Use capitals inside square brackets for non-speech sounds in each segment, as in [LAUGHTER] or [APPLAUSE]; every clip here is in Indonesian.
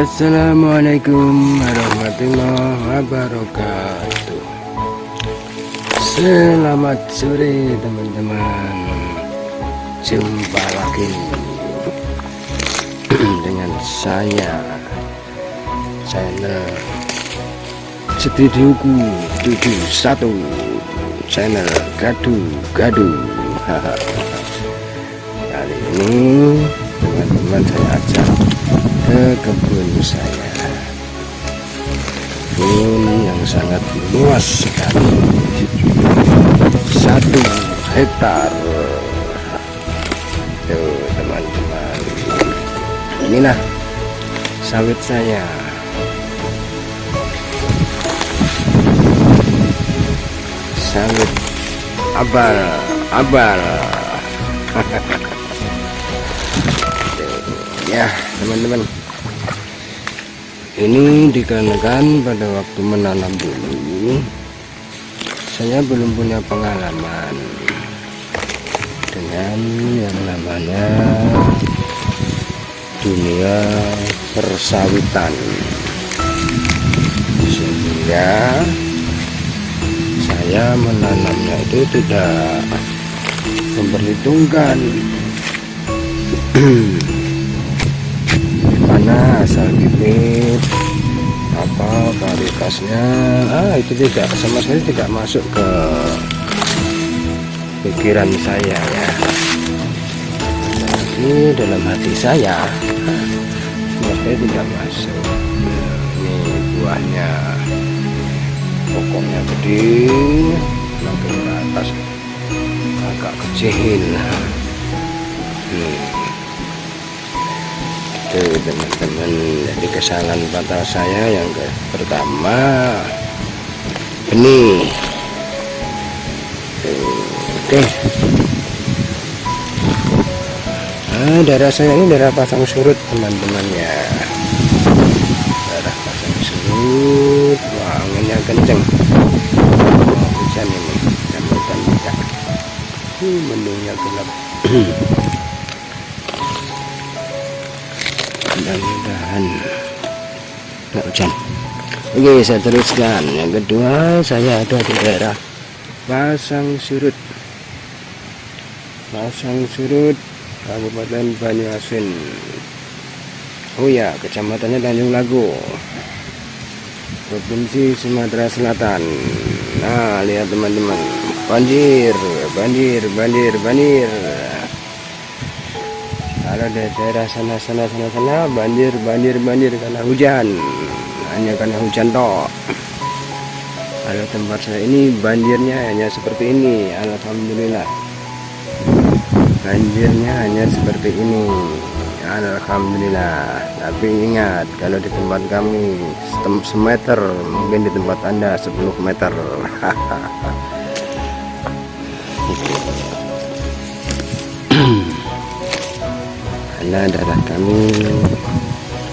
Assalamualaikum warahmatullahi wabarakatuh. Selamat sore teman-teman. Jumpa lagi [CLEARS THROAT] Dengan saya Channel Studioku 71 Channel Gadu-Gadu [LAUGHS] Kali ini teman-teman saya ajak ke kebun saya. Kebun yang sangat luas sekali. Satu hektar. Tuh teman-teman. Inilah sawit saya. Sawit abal abal [LAUGHS] ya teman-teman. Ini dikarenakan pada waktu menanam dulu saya belum punya pengalaman dengan yang namanya dunia persawitan. Sehingga saya menanamnya itu tidak memperhitungkan [CLEARS THROAT] mana asal bibit apa varietasnya ah itu tidak sama sekali tidak masuk ke pikiran saya ya. Tapi dalam hati saya sama tidak masuk. Ini buahnya pokoknya gede makin ke atas agak kecil. Hmm itu teman-teman. Jadi kesalahan fatal saya yang ke pertama benih oke. Nah, daerah saya ini daerah pasang surut teman-teman ya. Daerah pasang surut wah anginnya kenceng. Hujan ini hujan tidak uh, mendungnya gelap [CLEARS THROAT] mudah-mudahan. Nggak hujan. Oke saya teruskan. Yang kedua saya ada di daerah pasang surut. Pasang surut Kabupaten Banyuasin. Oh ya kecamatannya Tanjung Lago. Provinsi Sumatera Selatan. Nah lihat teman-teman. Banjir banjir banjir banjir kalau di daerah sana sana sana sana banjir banjir banjir karena hujan. Hanya karena hujan toh kalau tempat saya ini banjirnya hanya seperti ini. Alhamdulillah. Banjirnya hanya seperti ini. Alhamdulillah. Tapi ingat kalau di tempat kami semeter mungkin di tempat anda 10 meter [LAUGHS] karena daerah kami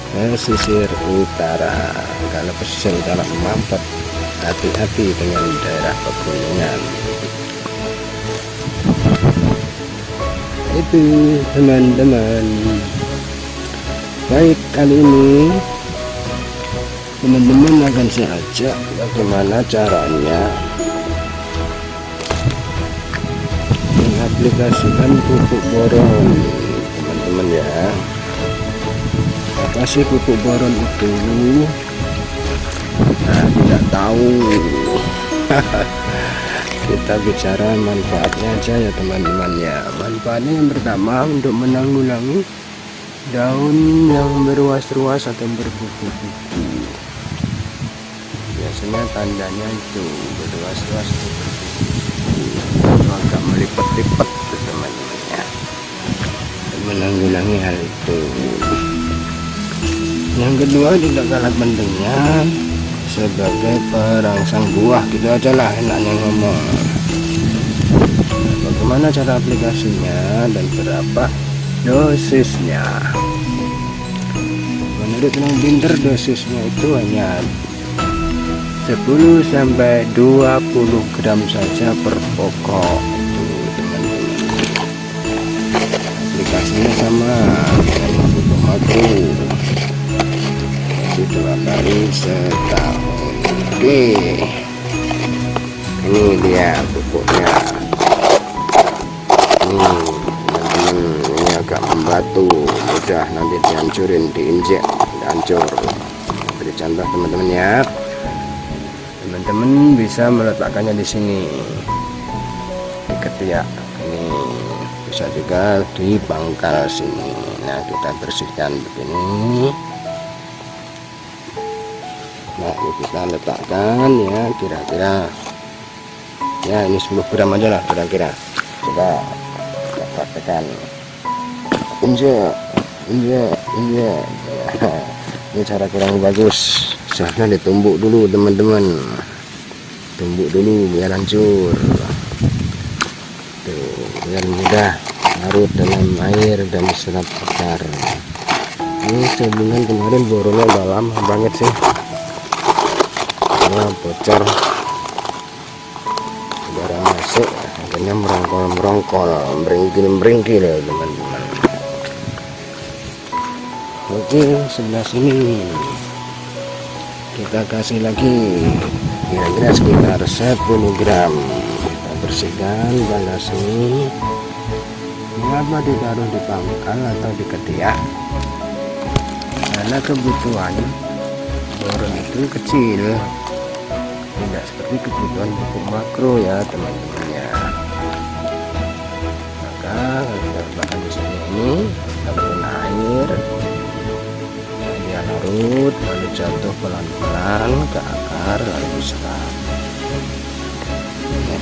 pesisir utara. Kalau pesisir utara mampet hati-hati dengan daerah pegunungan. Itu teman-teman. Baik kali ini teman-teman akan saya ajak bagaimana caranya mengaplikasikan pupuk boron teman-teman ya. Apa sih pupuk boron itu. Nah tidak tahu. [LAUGHS] Kita bicara manfaatnya aja ya teman-teman ya. Manfaatnya yang pertama untuk menanggulangi daun yang berwas-ruas atau berbuku-buku biasanya tandanya itu atau berbuku agak melipat-lipat menanggulangi hal itu. Yang kedua tidak kalah pentingnya sebagai perangsang buah. Gitu aja lah enaknya ngomong. Bagaimana cara aplikasinya dan berapa dosisnya? Menurut yang pinter dosisnya itu hanya 10 sampai 20 gram saja per pokok aplikasinya sama dengan dua kali setahun oke ini dia pupuknya. Teman-teman ini agak membatu mudah nanti dihancurin diinjek hancur beri contoh teman-teman ya. Teman-teman bisa meletakkannya di sini. Di ketiak bisa juga di pangkal sini. Nah kita bersihkan begini. Nah ini kita letakkan ya kira-kira. Ya ini 10 gram aja lah kira-kira. Coba kita praktekan injek injek injek ini cara kurang bagus. Seharusnya ditumbuk dulu teman-teman. Tumbuk dulu biar hancur biar mudah larut dalam air dan serap akar ini sebulan kemarin borongnya udah lama banget sih. Karena bocor. Udara masuk akhirnya merongkol merongkol meringkil meringkil teman-teman. Oke sebelah sini. Kita kasih lagi. Kira-kira sekitar 10 gram kita bersihkan balas ini apa ditaruh di pangkal atau di ketiak. Karena kebutuhan borong itu kecil. Tidak seperti kebutuhan pupuk makro ya teman-teman ya. Maka di sini ini kita air. Dia larut lalu jatuh pelan-pelan ke akar lalu diserap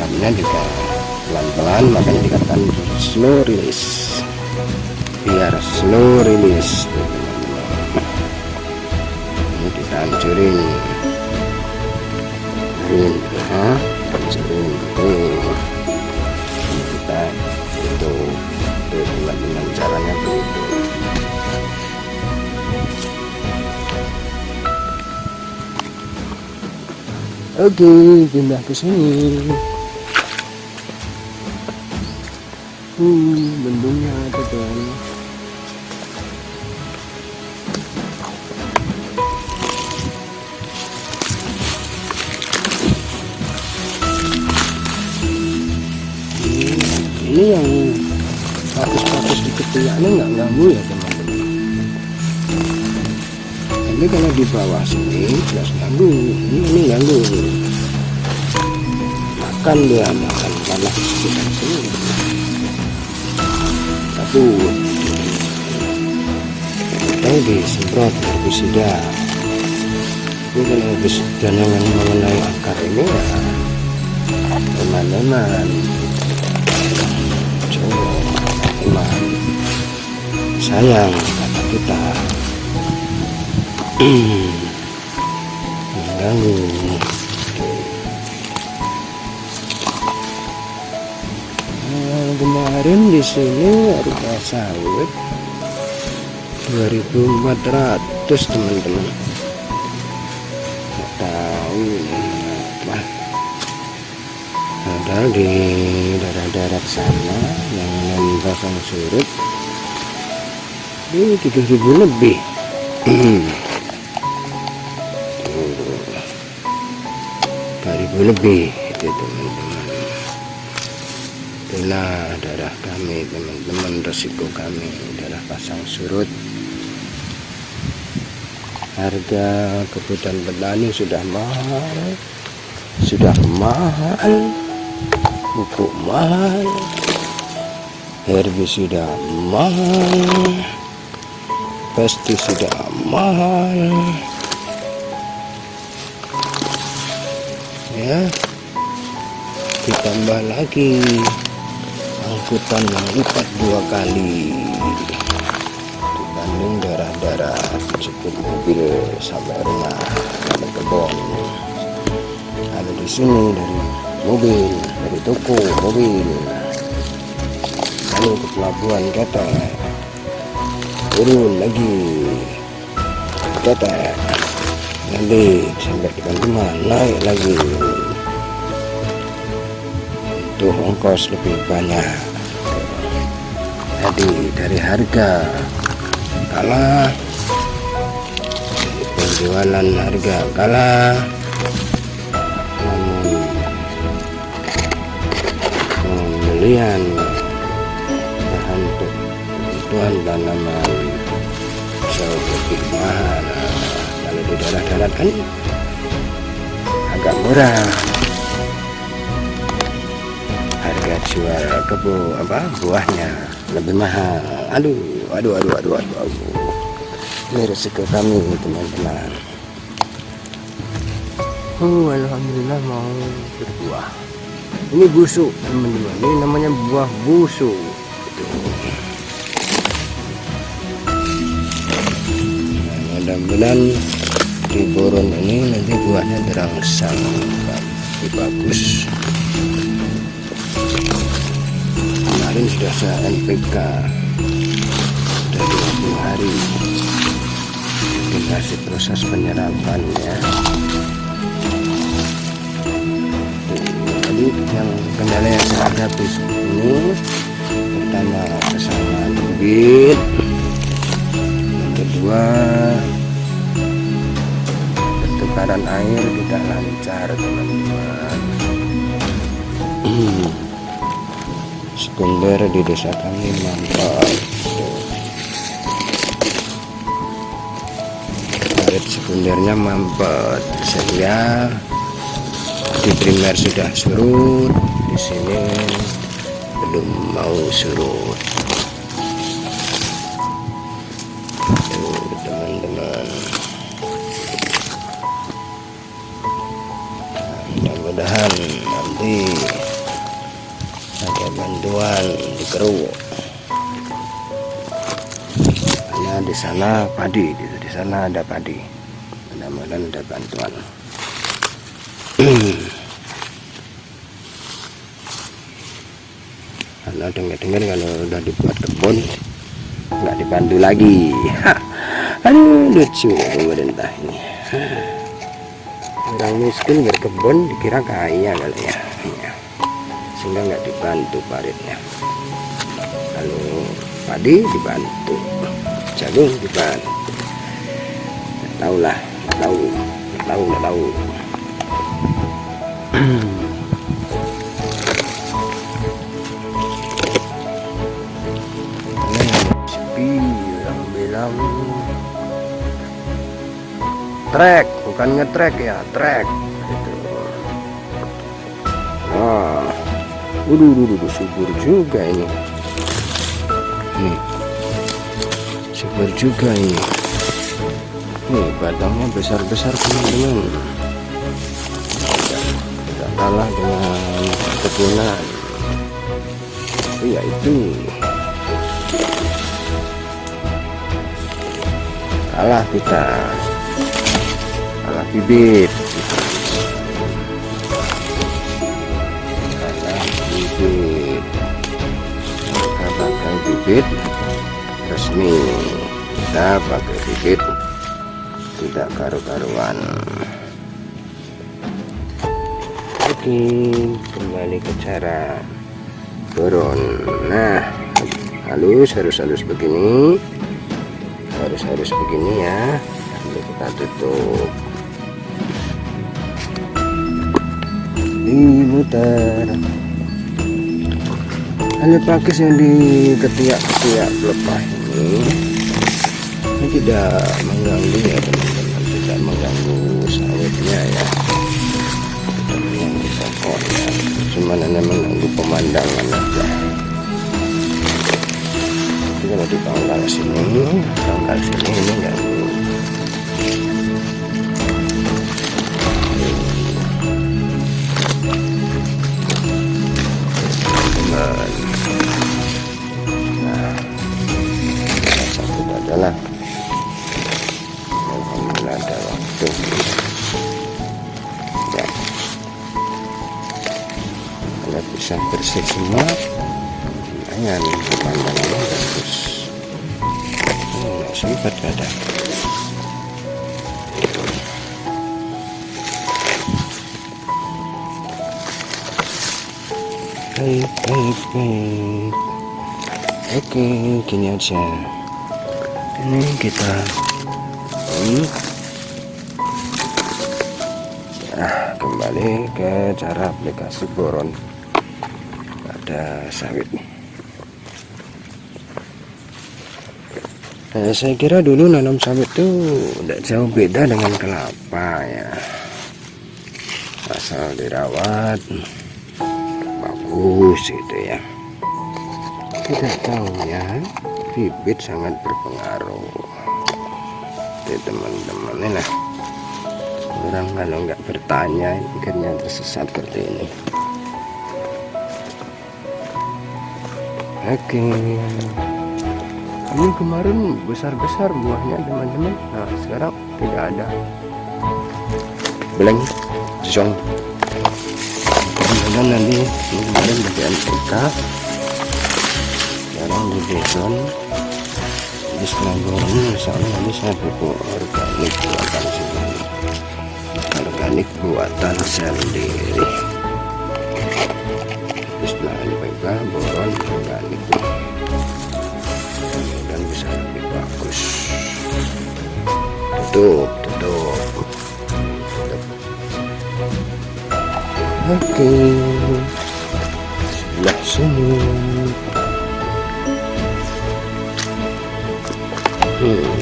meramnya juga pelan-pelan makanya dikatakan slow release. Biar slow release ini kita hancurin hancurin ya tuh kita itu teman-teman caranya begitu. Oke, pindah ke sini. Hmm, bendungnya ada kan. Ini yang pakus-pakus di ketiaknya nggak ganggu ya teman-teman. Tapi kalau di bawah sini jelas ganggu. Ini, ini ganggu. Makan dia makan panas sekitar sini takut atau disemprot herbisida kalau herbisida yang mengenai akar ini ya teman-teman. Coba teman. Sayang kata kita. [CLEARS THROAT] Mengganggu kemarin di sini harga sawit. 2400 teman-teman. Tahu apa? Padahal di daerah-daerah sana yang non pasang surut ini 7000 lebih. Ribu lebih itu teman-teman itulah darah kami teman-teman resiko kami darah pasang surut. Harga kebutuhan petani sudah mahal sudah mahal pupuk mahal herbisida mahal pestisida mahal. Ya ditambah lagi angkutan yang lipat dua kali. Dibanding daerah-daerah cukup mobil sampai rumah sampai kebun kalau di sini dari mobil dari toko mobil. Lalu ke pelabuhan kata turun lagi. Kata nanti sampai di rumah naik lagi. Butuh ongkos lebih banyak dari harga. Kalah penjualan harga kalah namun pembelian bahan untuk kebutuhan tanaman jauh lebih mahal. Kalau di daerah-daerah kan agak murah harga jual kebun apa buahnya lebih mahal. Aduh aduh aduh aduh aduh, aduh. ini resiko kami teman-teman. Oh alhamdulillah mau berbuah. Ini busuk teman-teman. Ini namanya buah busuk. Nah, mudah-mudahan di boron ini nanti buahnya terangsang bagus kemarin sudah saya NPK sudah 20 hari. Dikasih proses penyerapannya jadi yang kendala yang saya hadapi ini pertama kesamaan bibit yang kedua pertukaran air tidak lancar teman-teman [CLEARS THROAT] sekunder di desa kami mantap air sekundernya mampet sehingga di primer sudah surut di sini belum mau surut. Teman-teman. Mudah-mudahan nanti bantuan di keruk karena di sana padi gitu di sana ada padi. Mudah-mudahan ada bantuan. [CLEARS THROAT] Karena dengar-dengar kalau udah dibuat kebun nggak dibantu lagi. Aduh lucu pemerintah ini. Orang miskin berkebun dikira kaya kali ya sehingga nggak dibantu paritnya. Lalu padi dibantu jagung dibantu. Tahu lah tahu tahu tahu sepi bilang trek bukan ngetrek ya trek Waduh, waduh, subur juga ini. Nih, subur juga ini. Nih, batangnya besar-besar teman-teman. Tidak kalah dengan kebunan. Tapi ya itu. Kalah kita. Kalah bibit. Bibit kita pakai bibit resmi. Kita pakai bibit tidak karu-karuan. Oke kembali ke cara turun. Nah halus harus halus begini. Harus harus begini ya. Lalu kita tutup. Dimutar hanya pakis yang di ketiak-ketiak pelepah ini. Ini tidak mengganggu ya teman-teman. Tidak mengganggu sawitnya ya. Tidak mengganggu pokoknya. Cuma hanya mengganggu pemandangan aja. Tapi kalau di sini pangkal sini ini ganggu lumayan pemandangannya bagus. Hmm, sempat ada baik baik baik. Oke gini aja. Ini kita ini nah kembali ke cara aplikasi boron. Pada sawit nah, saya kira dulu nanam sawit itu tidak jauh beda dengan kelapa ya. Asal dirawat bagus gitu ya. Tidak tahu ya. Bibit sangat berpengaruh Jadi teman-teman lah. Orang kalau nggak bertanya akhirnya tersesat seperti ini. Oke ini kemarin besar-besar buahnya teman-teman. Nah sekarang tidak ada. Beleng zong kemudian nanti? Kemarin bagian kita sekarang di beton di setelah goreng misalnya nanti saya pupuk organik buatan sendiri organik buatan sendiri. Baiklah boron organik tutup tutup, oke sebelah sini hmm.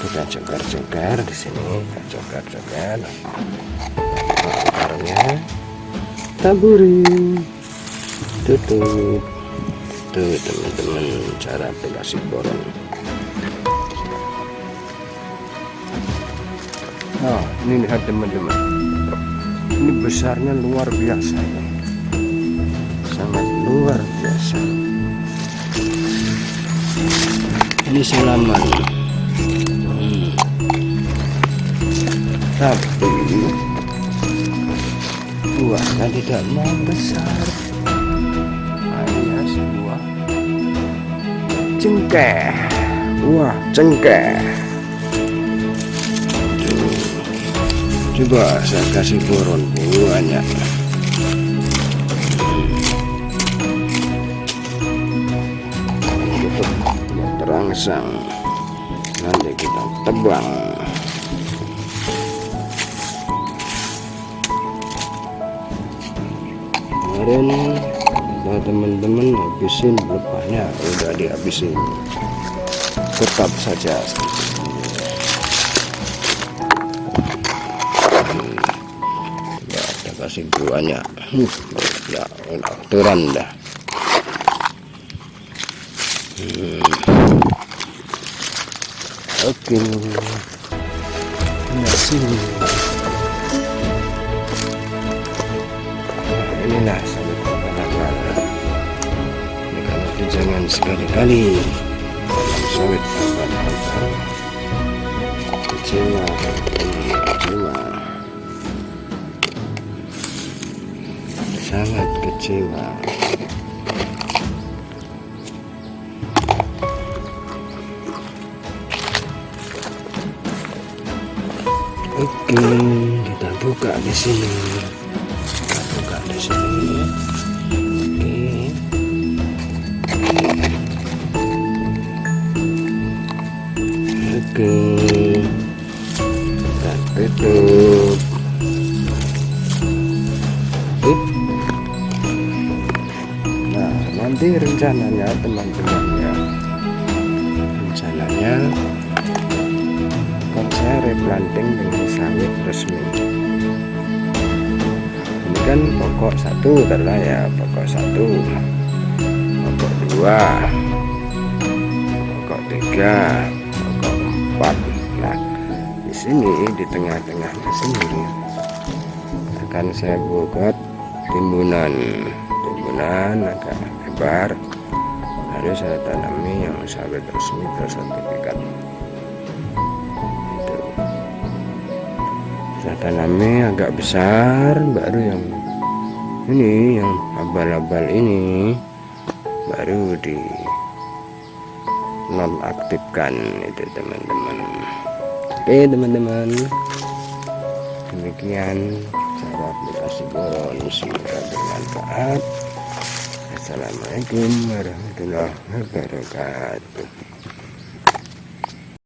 kita congkar-congkar di sini kita congkar-congkar akarnya taburi. Tutup. Tuh teman-teman cara aplikasi boron nah ini lihat teman-teman. Ini besarnya luar biasa ya. Sangat luar biasa. Ini salaman. Tapi buahnya tidak mau besar hanya sebuah. Cengkeh. Wah cengkeh. Coba saya kasih boron buahnya terangsang nanti kita tebang kemarin nah teman-teman habisin belepahnya udah dihabisin. Tetap saja. Ya kita kasih buahnya ya udah turun dah. Hmm. oke. Nah sini dalam sawit. Kecewa. Kecewa. Sangat kecewa. Oke, kita buka di sini oke. Kita tutup nah nanti rencananya teman-teman ya rencananya akan saya replanting dengan sawit resmi. Kan pokok satu adalah ya pokok satu. Pokok dua. Pokok tiga pokok empat nah di sini di tengah-tengahnya sini akan saya buat timbunan. Timbunan agak lebar. Lalu saya tanami yang sawit resmi bersertifikat. Saya tanami agak besar baru yang ini yang abal-abal ini baru di nonaktifkan itu teman-teman. Oke teman-teman. Demikian cara aplikasi boron semoga bermanfaat. Assalamualaikum warahmatullahi wabarakatuh